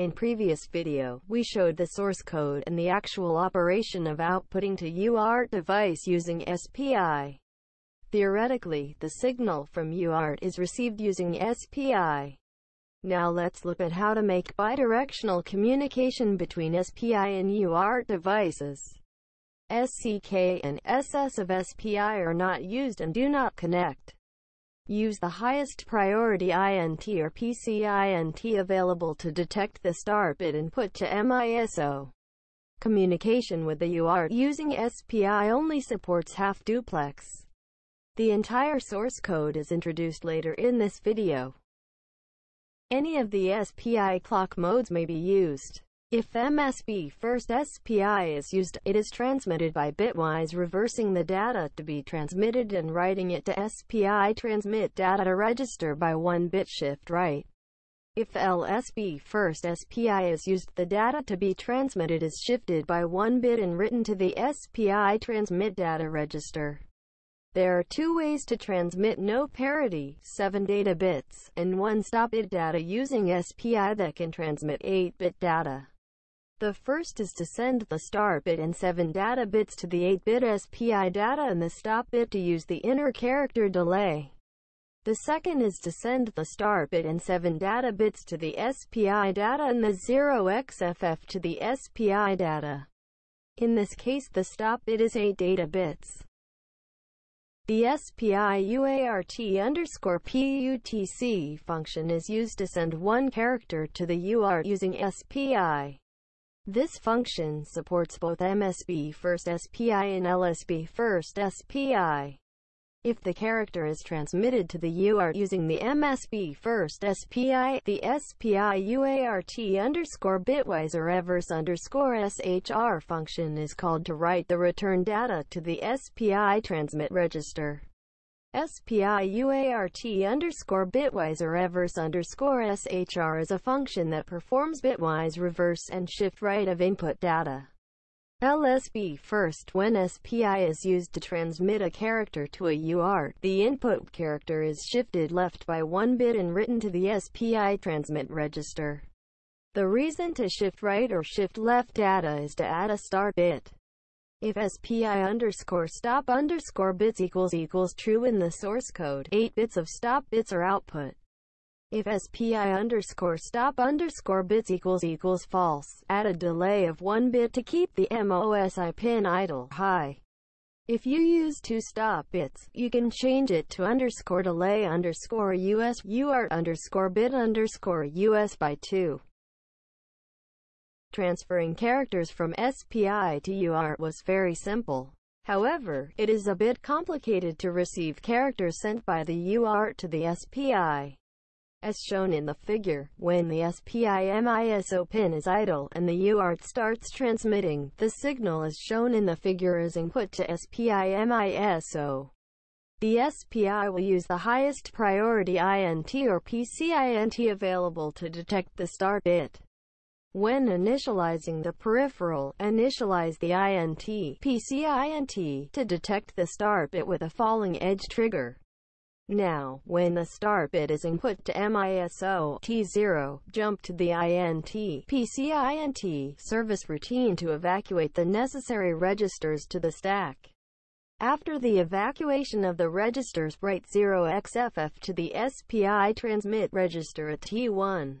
In previous video, we showed the source code and the actual operation of outputting to UART device using SPI. Theoretically, the signal from UART is received using SPI. Now let's look at how to make bidirectional communication between SPI and UART devices. SCK and SS of SPI are not used and do not connect. Use the highest priority INT or PCINT available to detect the start bit input to MISO. Communication with the UART using SPI only supports half duplex. The entire source code is introduced later in this video. Any of the SPI clock modes may be used. If MSB first SPI is used, it is transmitted by bitwise reversing the data to be transmitted and writing it to SPI transmit data to register by 1 bit shift right. If LSB first SPI is used, the data to be transmitted is shifted by 1 bit and written to the SPI transmit data register. There are two ways to transmit no parity, 7 data bits, and 1 stop bit data using SPI that can transmit 8-bit data. The first is to send the start bit and 7 data bits to the 8-bit SPI data and the stop bit to use the inter character delay. The second is to send the start bit and 7 data bits to the SPI data and the 0xFF to the SPI data. In this case the stop bit is 8 data bits. The SPI underscore PUTC function is used to send one character to the UART using SPI. This function supports both MSB first SPI and LSB first SPI. If the character is transmitted to the UART using the MSB first SPI, the SPI UART underscore bitwise or reverse underscore SHR function is called to write the return data to the SPI transmit register. SPI UART underscore bitwise or reverse underscore SHR is a function that performs bitwise reverse and shift right of input data. LSB first When SPI is used to transmit a character to a UART, the input character is shifted left by one bit and written to the SPI transmit register. The reason to shift right or shift left data is to add a start bit. If SPI underscore stop underscore bits equals equals true in the source code, 8 bits of stop bits are output. If SPI underscore stop underscore bits equals equals false, add a delay of 1 bit to keep the MOSI pin idle high. If you use two stop bits, you can change it to underscore delay underscore US UART underscore bit underscore US by 2. Transferring characters from SPI to UART was very simple. However, it is a bit complicated to receive characters sent by the UART to the SPI. As shown in the figure, when the SPI MISO pin is idle and the UART starts transmitting, the signal as shown in the figure is input to SPI MISO. The SPI will use the highest priority INT or PCINT available to detect the start bit. When initializing the peripheral, initialize the INT, PCINT, to detect the start bit with a falling edge trigger. Now, when the start bit is input to MISO T0, jump to the INT, PCINT, service routine to evacuate the necessary registers to the stack. After the evacuation of the registers, write 0xFF to the SPI transmit register at T1.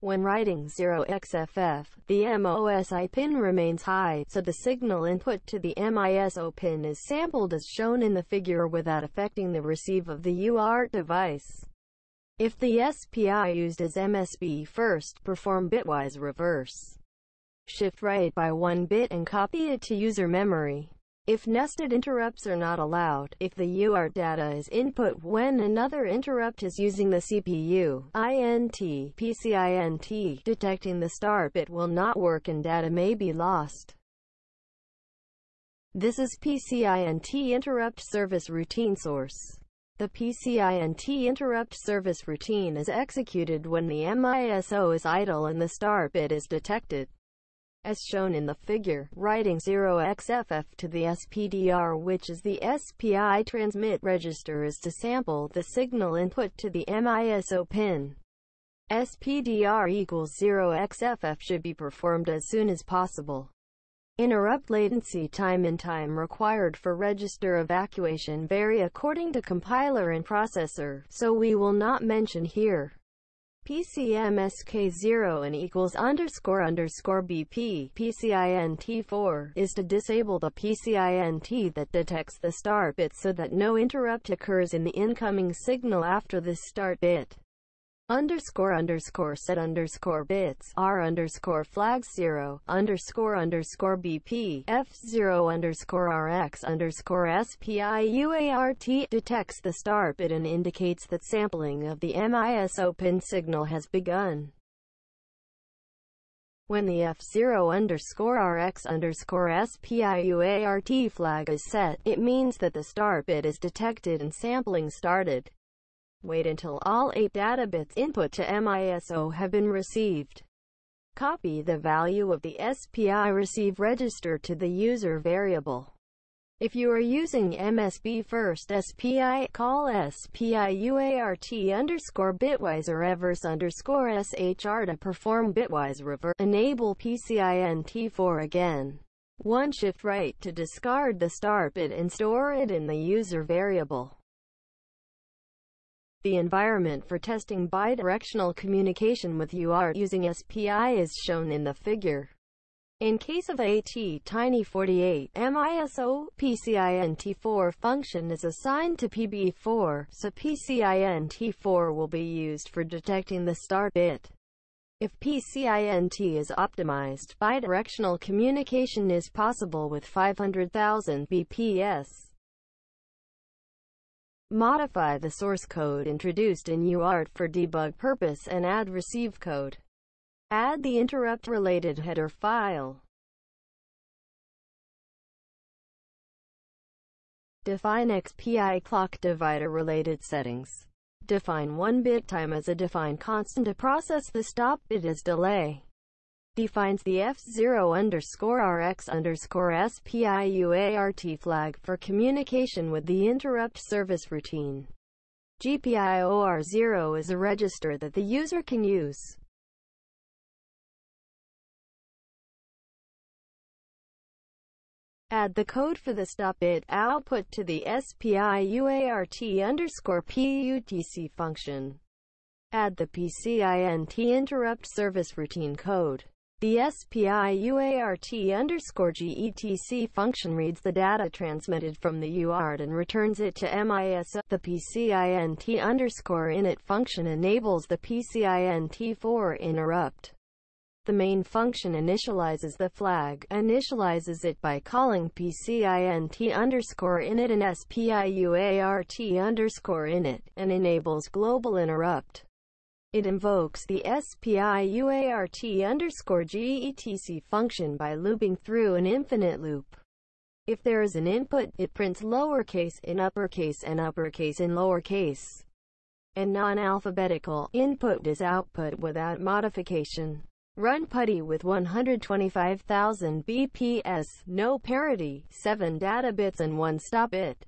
When writing 0xFF, the MOSI pin remains high, so the signal input to the MISO pin is sampled as shown in the figure without affecting the receive of the UART device. If the SPI used as MSB first, perform bitwise reverse. Shift right by one bit and copy it to user memory. If nested interrupts are not allowed, if the UART data is input when another interrupt is using the CPU, INT, PCINT, detecting the start bit will not work and data may be lost. This is PCINT interrupt service routine source. The PCINT interrupt service routine is executed when the MISO is idle and the start bit is detected as shown in the figure, writing 0xFF to the SPDR which is the SPI transmit register is to sample the signal input to the MISO pin. SPDR equals 0xFF should be performed as soon as possible. Interrupt latency time and time required for register evacuation vary according to compiler and processor, so we will not mention here. PCMSK0 and equals underscore underscore BP PCINT4 is to disable the PCINT that detects the start bit so that no interrupt occurs in the incoming signal after the start bit underscore underscore set underscore bits r underscore flags zero underscore underscore bp f zero underscore rx underscore spiuart detects the start bit and indicates that sampling of the MISO pin signal has begun. When the F0 underscore RX underscore SPIUART flag is set, it means that the start bit is detected and sampling started. Wait until all 8 data bits input to MISO have been received. Copy the value of the SPI receive register to the user variable. If you are using MSB first SPI, call SPIUART underscore bitwise or reverse underscore SHR to perform bitwise reverse. Enable PCINT4 again. One shift right to discard the start bit and store it in the user variable. The environment for testing bidirectional communication with UART using SPI is shown in the figure. In case of AT Tiny 48, MISO PCINT4 function is assigned to PB4, so PCINT4 will be used for detecting the start bit. If PCINT is optimized, bidirectional communication is possible with 500,000 BPS. Modify the source code introduced in UART for debug purpose and add receive code. Add the interrupt-related header file. Define SPI clock divider related settings. Define 1-bit time as a defined constant to process the stop bit as delay defines the F0 underscore RX underscore SPIUART flag for communication with the interrupt service routine. GPIOR0 is a register that the user can use. Add the code for the stop bit output to the SPIUART underscore PUTC function. Add the PCINT interrupt service routine code. The SPIUART underscore GETC function reads the data transmitted from the UART and returns it to MISO. The PCINT underscore init function enables the PCINT4 interrupt. The main function initializes the flag, initializes it by calling PCINT underscore init and SPIUART underscore init, and enables global interrupt. It invokes the SPIUART underscore GETC function by looping through an infinite loop. If there is an input, it prints lowercase in uppercase and uppercase in lowercase. And non-alphabetical input is output without modification. Run PuTTY with 125,000 BPS, no parity, 7 data bits and 1 stop bit.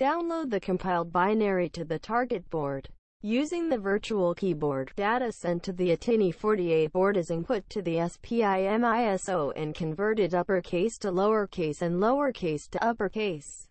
Download the compiled binary to the target board. Using the virtual keyboard, data sent to the ATtiny48 board is input to the SPI-MISO and converted uppercase to lowercase and lowercase to uppercase.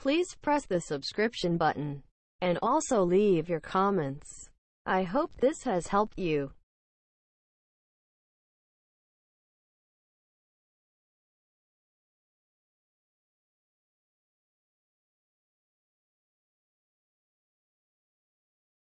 Please press the subscription button and also leave your comments. I hope this has helped you.